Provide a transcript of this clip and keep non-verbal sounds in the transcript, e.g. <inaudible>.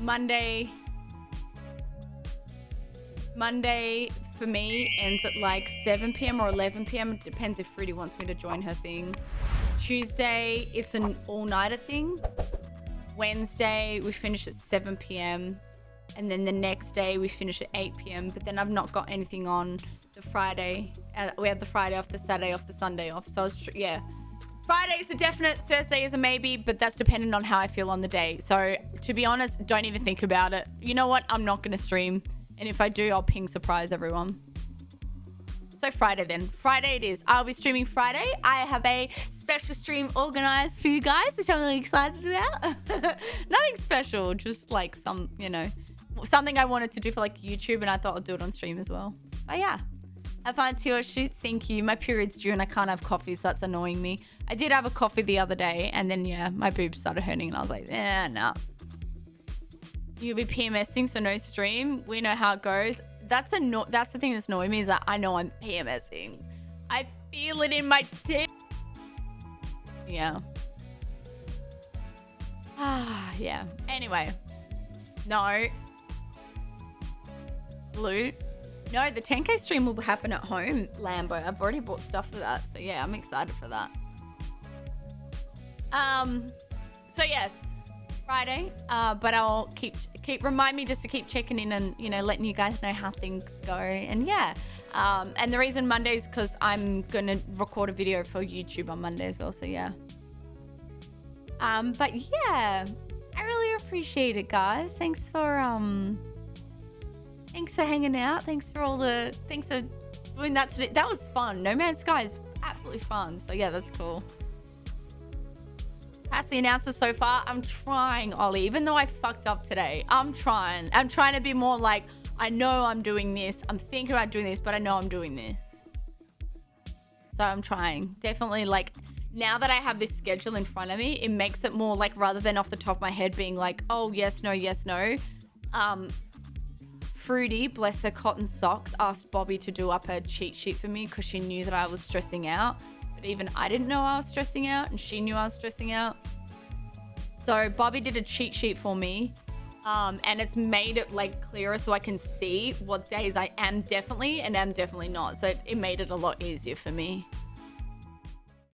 Monday. Monday for me ends at like 7 p.m. or 11 p.m. It depends if Fruity wants me to join her thing. Tuesday, it's an all-nighter thing. Wednesday, we finish at 7 p.m. And then the next day, we finish at 8 p.m. But then I've not got anything on the Friday. Uh, we have the Friday off, the Saturday off, the Sunday off. So, was yeah. Friday is a definite, Thursday is a maybe, but that's dependent on how I feel on the day. So, to be honest, don't even think about it. You know what? I'm not going to stream. And if I do, I'll ping surprise everyone. So Friday then. Friday it is. I'll be streaming Friday. I have a special stream organized for you guys, which I'm really excited about. <laughs> Nothing special, just like some, you know, something I wanted to do for like YouTube and I thought I'd do it on stream as well. But yeah. Your shoot. Thank you. My period's due and I can't have coffee, so that's annoying me. I did have a coffee the other day and then, yeah, my boobs started hurting and I was like, eh, no. Nah. You'll be PMSing, so no stream. We know how it goes. That's a no that's the thing that's annoying me is that I know I'm PMSing. I feel it in my dick. Yeah. Ah, <sighs> yeah. Anyway. No. Loot. No, the 10k stream will happen at home, Lambo. I've already bought stuff for that. So yeah, I'm excited for that. Um, so yes, Friday. Uh, but I'll keep keep remind me just to keep checking in and you know letting you guys know how things go. And yeah, um, and the reason Monday is because I'm gonna record a video for YouTube on Monday as well. So yeah. Um, but yeah, I really appreciate it, guys. Thanks for um, thanks for hanging out. Thanks for all the thanks for doing that today. That was fun. No Man's Sky is absolutely fun. So yeah, that's cool. That's the announcer so far. I'm trying, Ollie. Even though I fucked up today, I'm trying. I'm trying to be more like, I know I'm doing this. I'm thinking about doing this, but I know I'm doing this. So I'm trying. Definitely like, now that I have this schedule in front of me, it makes it more like, rather than off the top of my head being like, oh, yes, no, yes, no. Um, Fruity, bless her cotton socks, asked Bobby to do up a cheat sheet for me because she knew that I was stressing out But even I didn't know I was stressing out and she knew I was stressing out. So Bobby did a cheat sheet for me um, and it's made it like clearer so I can see what days I am definitely and am definitely not. So it, it made it a lot easier for me.